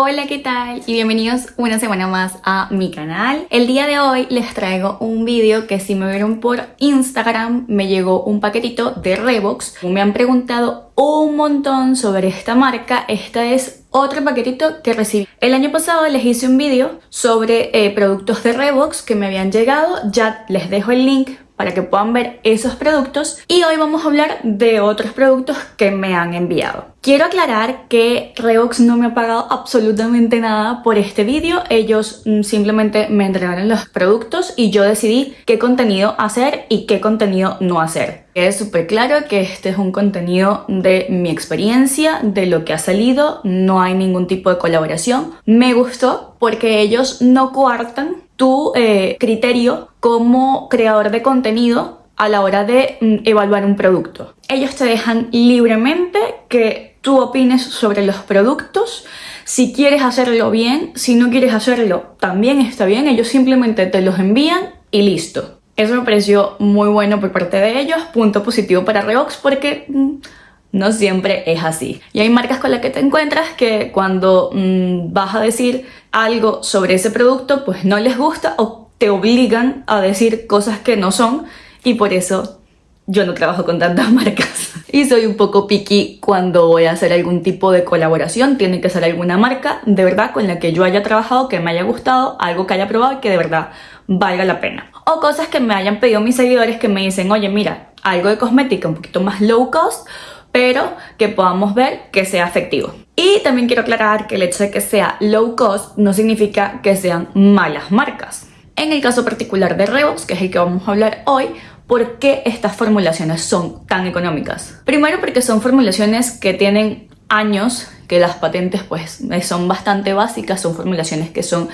Hola, ¿qué tal? Y bienvenidos una semana más a mi canal. El día de hoy les traigo un vídeo que si me vieron por Instagram me llegó un paquetito de Revox. Me han preguntado un montón sobre esta marca. Esta es otro paquetito que recibí. El año pasado les hice un vídeo sobre eh, productos de Revox que me habían llegado. Ya les dejo el link para que puedan ver esos productos y hoy vamos a hablar de otros productos que me han enviado. Quiero aclarar que Revox no me ha pagado absolutamente nada por este vídeo, ellos mm, simplemente me entregaron los productos y yo decidí qué contenido hacer y qué contenido no hacer. Es súper claro que este es un contenido de mi experiencia, de lo que ha salido, no hay ningún tipo de colaboración. Me gustó porque ellos no coartan tu eh, criterio como creador de contenido a la hora de mm, evaluar un producto. Ellos te dejan libremente que tú opines sobre los productos, si quieres hacerlo bien, si no quieres hacerlo también está bien, ellos simplemente te los envían y listo. Eso me pareció muy bueno por parte de ellos, punto positivo para Revox porque mm, no siempre es así. Y hay marcas con las que te encuentras que cuando mm, vas a decir algo sobre ese producto, pues no les gusta o te obligan a decir cosas que no son y por eso yo no trabajo con tantas marcas. Y soy un poco picky cuando voy a hacer algún tipo de colaboración. Tiene que ser alguna marca de verdad con la que yo haya trabajado, que me haya gustado, algo que haya probado y que de verdad valga la pena. O cosas que me hayan pedido mis seguidores que me dicen, oye mira, algo de cosmética un poquito más low cost pero que podamos ver que sea efectivo. Y también quiero aclarar que el hecho de que sea low cost no significa que sean malas marcas. En el caso particular de Revox, que es el que vamos a hablar hoy, ¿por qué estas formulaciones son tan económicas? Primero porque son formulaciones que tienen años que las patentes pues son bastante básicas, son formulaciones que son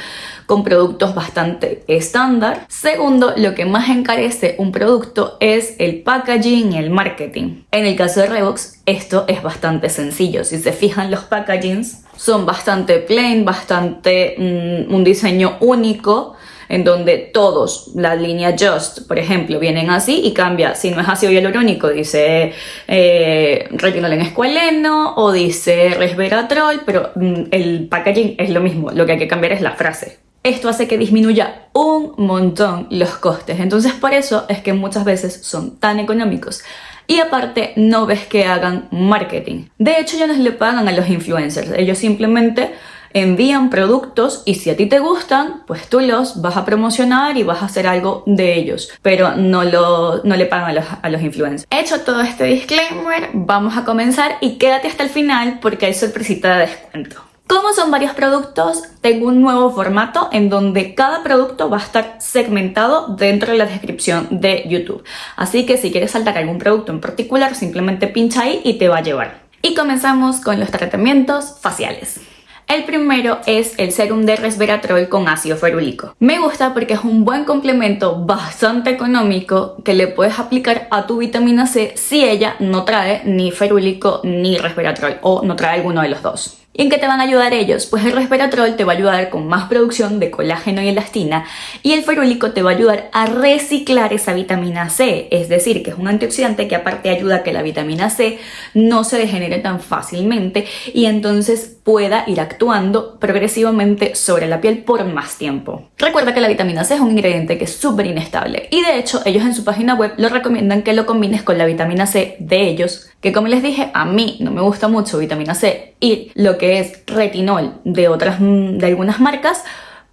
con productos bastante estándar. Segundo, lo que más encarece un producto es el packaging y el marketing. En el caso de Revox, esto es bastante sencillo. Si se fijan los packagings, son bastante plain, bastante mm, un diseño único en donde todos, la línea Just, por ejemplo, vienen así y cambia, si no es ácido hialurónico, dice eh, retinol en escualeno o dice resveratrol, pero mm, el packaging es lo mismo, lo que hay que cambiar es la frase. Esto hace que disminuya un montón los costes, entonces por eso es que muchas veces son tan económicos. Y aparte no ves que hagan marketing. De hecho, ya no le pagan a los influencers, ellos simplemente envían productos y si a ti te gustan, pues tú los vas a promocionar y vas a hacer algo de ellos, pero no, lo, no le pagan a los, a los influencers. Hecho todo este disclaimer, vamos a comenzar y quédate hasta el final porque hay sorpresita de descuento. Como son varios productos, tengo un nuevo formato en donde cada producto va a estar segmentado dentro de la descripción de YouTube. Así que si quieres saltar algún producto en particular, simplemente pincha ahí y te va a llevar. Y comenzamos con los tratamientos faciales. El primero es el serum de resveratrol con ácido ferúlico. Me gusta porque es un buen complemento bastante económico que le puedes aplicar a tu vitamina C si ella no trae ni ferúlico ni resveratrol o no trae alguno de los dos. ¿Y en qué te van a ayudar ellos? Pues el resveratrol te va a ayudar con más producción de colágeno y elastina y el ferúlico te va a ayudar a reciclar esa vitamina C, es decir, que es un antioxidante que aparte ayuda a que la vitamina C no se degenere tan fácilmente y entonces pueda ir actuando progresivamente sobre la piel por más tiempo. Recuerda que la vitamina C es un ingrediente que es súper inestable y de hecho ellos en su página web lo recomiendan que lo combines con la vitamina C de ellos que como les dije, a mí no me gusta mucho vitamina C y lo que es retinol de, otras, de algunas marcas,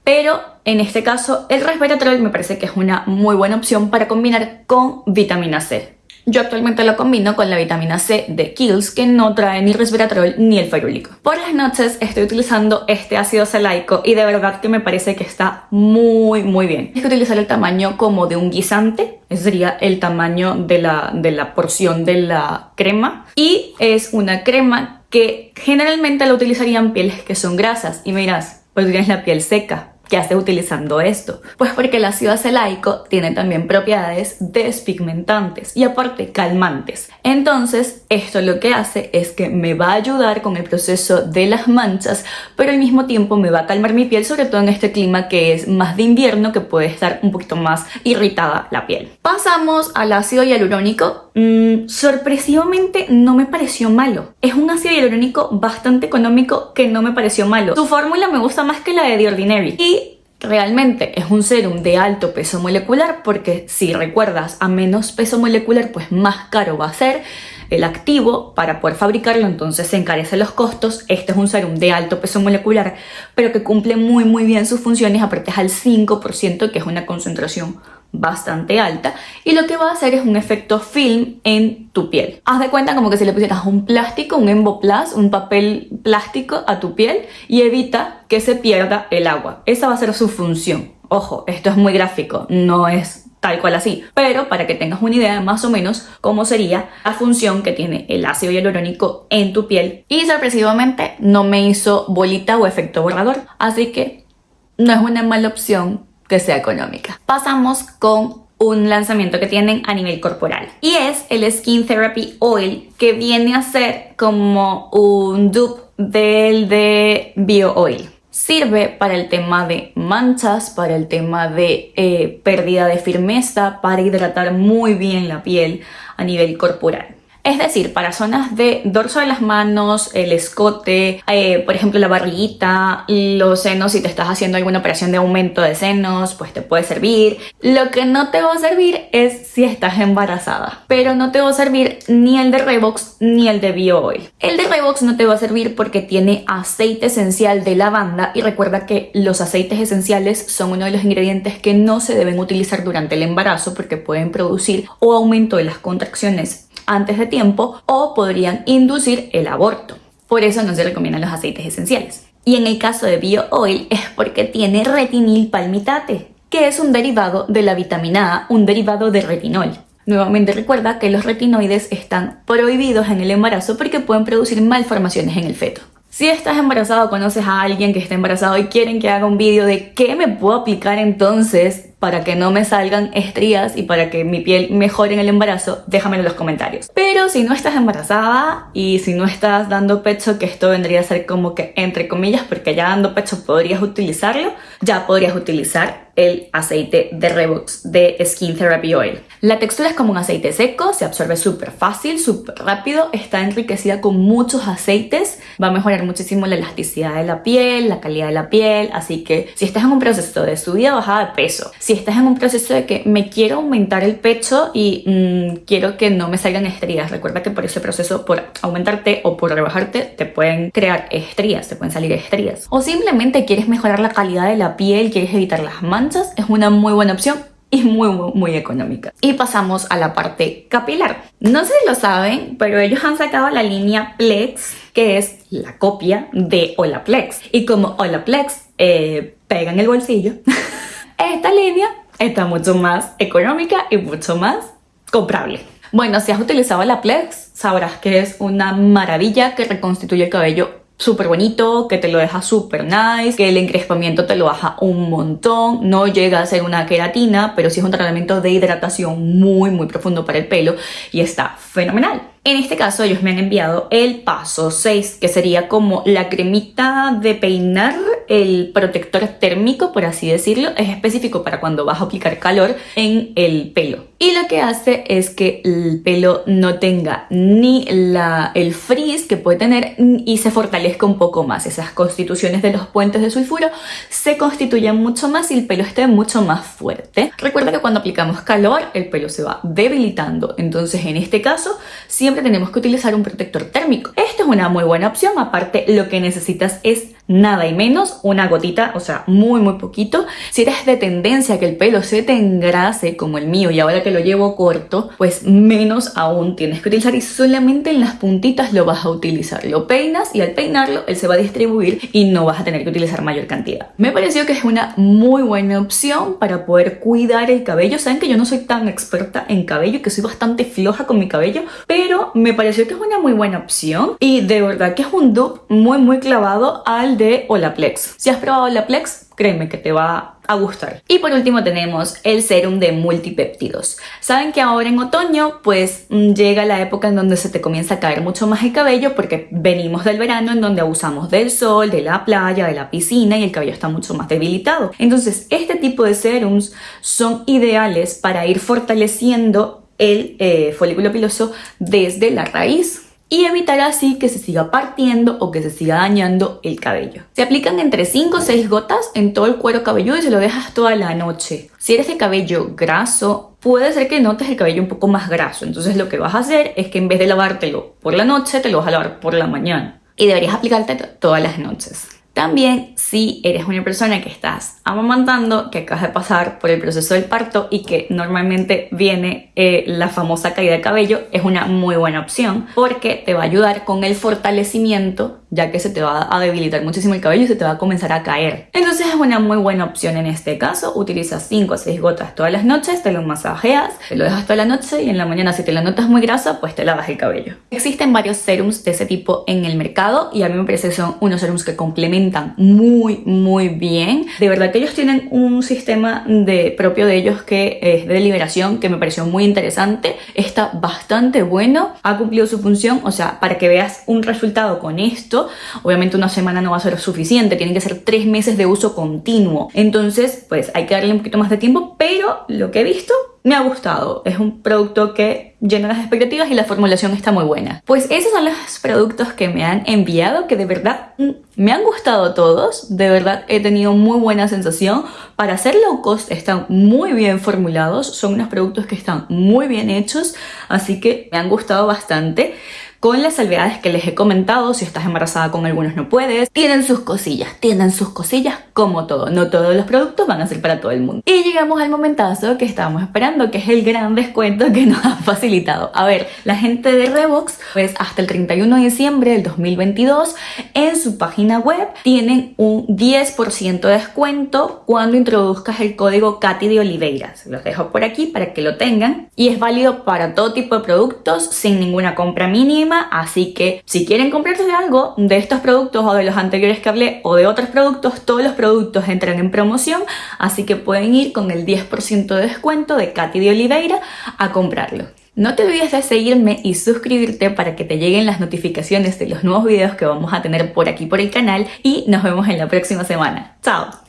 pero en este caso el resveratrol me parece que es una muy buena opción para combinar con vitamina C. Yo actualmente lo combino con la vitamina C de Kills que no trae ni resveratrol ni el ferúlico. Por las noches estoy utilizando este ácido salaico y de verdad que me parece que está muy muy bien. Es que utilizar el tamaño como de un guisante, ese sería el tamaño de la, de la porción de la crema y es una crema que generalmente la utilizarían pieles que son grasas y me dirás, pues tienes la piel seca, ¿Qué hace utilizando esto? Pues porque el ácido acelaico tiene también propiedades despigmentantes y aparte calmantes. Entonces, esto lo que hace es que me va a ayudar con el proceso de las manchas, pero al mismo tiempo me va a calmar mi piel, sobre todo en este clima que es más de invierno, que puede estar un poquito más irritada la piel. Pasamos al ácido hialurónico mm, sorpresivamente no me pareció malo. Es un ácido hialurónico bastante económico que no me pareció malo. Su fórmula me gusta más que la de The Ordinary. Y realmente es un serum de alto peso molecular porque si recuerdas a menos peso molecular pues más caro va a ser el activo para poder fabricarlo, entonces se encarecen los costos. Este es un serum de alto peso molecular, pero que cumple muy muy bien sus funciones, aparte es al 5%, que es una concentración bastante alta y lo que va a hacer es un efecto film en tu piel. Haz de cuenta como que si le pusieras un plástico, un emboplas, un papel plástico a tu piel y evita que se pierda el agua. Esa va a ser su función. Ojo, esto es muy gráfico, no es tal cual así, pero para que tengas una idea más o menos cómo sería la función que tiene el ácido hialurónico en tu piel y sorpresivamente no me hizo bolita o efecto borrador, así que no es una mala opción que sea económica. Pasamos con un lanzamiento que tienen a nivel corporal y es el Skin Therapy Oil que viene a ser como un dupe del de Bio Oil. Sirve para el tema de manchas, para el tema de eh, pérdida de firmeza, para hidratar muy bien la piel a nivel corporal. Es decir, para zonas de dorso de las manos, el escote, eh, por ejemplo la barriguita, los senos, si te estás haciendo alguna operación de aumento de senos, pues te puede servir. Lo que no te va a servir es si estás embarazada, pero no te va a servir ni el de Revox ni el de Bio Oil. El de Revox no te va a servir porque tiene aceite esencial de lavanda y recuerda que los aceites esenciales son uno de los ingredientes que no se deben utilizar durante el embarazo porque pueden producir o aumento de las contracciones antes de tiempo o podrían inducir el aborto. Por eso no se recomiendan los aceites esenciales. Y en el caso de Bio Oil es porque tiene retinil palmitate, que es un derivado de la vitamina A, un derivado de retinol. Nuevamente recuerda que los retinoides están prohibidos en el embarazo porque pueden producir malformaciones en el feto. Si estás embarazado o conoces a alguien que está embarazado y quieren que haga un vídeo de qué me puedo aplicar entonces para que no me salgan estrías y para que mi piel mejore en el embarazo, déjamelo en los comentarios. Pero si no estás embarazada y si no estás dando pecho, que esto vendría a ser como que entre comillas, porque ya dando pecho podrías utilizarlo, ya podrías utilizar el aceite de Revox de Skin Therapy Oil. La textura es como un aceite seco, se absorbe súper fácil, súper rápido, está enriquecida con muchos aceites, va a mejorar muchísimo la elasticidad de la piel, la calidad de la piel, así que si estás en un proceso de subida o bajada de peso, estás en un proceso de que me quiero aumentar el pecho y mm, quiero que no me salgan estrías, recuerda que por ese proceso, por aumentarte o por rebajarte, te pueden crear estrías, te pueden salir estrías. O simplemente quieres mejorar la calidad de la piel, quieres evitar las manchas, es una muy buena opción y muy, muy, muy económica. Y pasamos a la parte capilar. No sé si lo saben, pero ellos han sacado la línea Plex, que es la copia de Olaplex. Y como Olaplex eh, pega en el bolsillo, esta línea está mucho más económica y mucho más comprable. Bueno, si has utilizado la Plex, sabrás que es una maravilla que reconstituye el cabello súper bonito, que te lo deja súper nice, que el encrespamiento te lo baja un montón, no llega a ser una queratina, pero sí es un tratamiento de hidratación muy muy profundo para el pelo y está fenomenal. En este caso ellos me han enviado el paso 6, que sería como la cremita de peinar, el protector térmico, por así decirlo, es específico para cuando vas a aplicar calor en el pelo. Y lo que hace es que el pelo no tenga ni la, el frizz que puede tener y se fortalezca un poco más. Esas constituciones de los puentes de sulfuro se constituyen mucho más y el pelo esté mucho más fuerte. Recuerda que cuando aplicamos calor el pelo se va debilitando, entonces en este caso siempre tenemos que utilizar un protector térmico. Esto es una muy buena opción, aparte lo que necesitas es nada y menos una gotita, o sea, muy muy poquito. Si eres de tendencia a que el pelo se te engrase como el mío y ahora que lo llevo corto, pues menos aún tienes que utilizar y solamente en las puntitas lo vas a utilizar. Lo peinas y al peinarlo él se va a distribuir y no vas a tener que utilizar mayor cantidad. Me pareció que es una muy buena opción para poder cuidar el cabello. Saben que yo no soy tan experta en cabello y que soy bastante floja con mi cabello, pero me pareció que es una muy buena opción y de verdad que es un dupe muy muy clavado al de Olaplex. Si has probado Olaplex, créeme que te va a gustar. Y por último tenemos el serum de multipéptidos. Saben que ahora en otoño pues mm, llega la época en donde se te comienza a caer mucho más el cabello porque venimos del verano en donde abusamos del sol, de la playa, de la piscina y el cabello está mucho más debilitado. Entonces este tipo de serums son ideales para ir fortaleciendo el eh, folículo piloso desde la raíz y evitar así que se siga partiendo o que se siga dañando el cabello. Se aplican entre 5 o 6 gotas en todo el cuero cabelludo y se lo dejas toda la noche. Si eres de cabello graso, puede ser que notes el cabello un poco más graso. Entonces lo que vas a hacer es que en vez de lavártelo por la noche, te lo vas a lavar por la mañana. Y deberías aplicarte todas las noches. También si eres una persona que estás amamantando, que acabas de pasar por el proceso del parto y que normalmente viene eh, la famosa caída de cabello, es una muy buena opción porque te va a ayudar con el fortalecimiento ya que se te va a debilitar muchísimo el cabello y se te va a comenzar a caer. Entonces es una muy buena opción en este caso. Utilizas 5 o 6 gotas todas las noches, te lo masajeas, te lo dejas toda la noche y en la mañana si te la notas muy grasa, pues te lavas el cabello. Existen varios serums de ese tipo en el mercado y a mí me parece que son unos serums que complementan muy muy bien. De verdad que ellos tienen un sistema de, propio de ellos que es de liberación que me pareció muy interesante. Está bastante bueno, ha cumplido su función, o sea, para que veas un resultado con esto obviamente una semana no va a ser suficiente, tienen que ser tres meses de uso continuo. Entonces, pues hay que darle un poquito más de tiempo, pero lo que he visto me ha gustado. Es un producto que llena las expectativas y la formulación está muy buena. Pues esos son los productos que me han enviado, que de verdad mm, me han gustado todos. De verdad he tenido muy buena sensación. Para hacer low cost están muy bien formulados. Son unos productos que están muy bien hechos. Así que me han gustado bastante con las salvedades que les he comentado, si estás embarazada con algunos no puedes, tienen sus cosillas, tienen sus cosillas como todo, no todos los productos van a ser para todo el mundo. Y llegamos al momentazo que estábamos esperando, que es el gran descuento que nos ha facilitado. A ver, la gente de Revox, pues hasta el 31 de diciembre del 2022, en su página web tienen un 10% de descuento cuando introduzcas el código Katy de Oliveira. Se los dejo por aquí para que lo tengan y es válido para todo tipo de productos sin ninguna compra mínima así que si quieren comprarse algo de estos productos o de los anteriores que hablé o de otros productos, todos los productos entran en promoción, así que pueden ir con el 10% de descuento de Katy de Oliveira a comprarlo. No te olvides de seguirme y suscribirte para que te lleguen las notificaciones de los nuevos videos que vamos a tener por aquí por el canal y nos vemos en la próxima semana. ¡Chao!